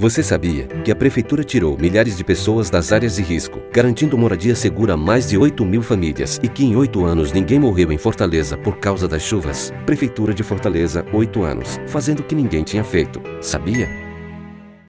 Você sabia que a Prefeitura tirou milhares de pessoas das áreas de risco, garantindo moradia segura a mais de 8 mil famílias e que em 8 anos ninguém morreu em Fortaleza por causa das chuvas? Prefeitura de Fortaleza, 8 anos, fazendo o que ninguém tinha feito. Sabia?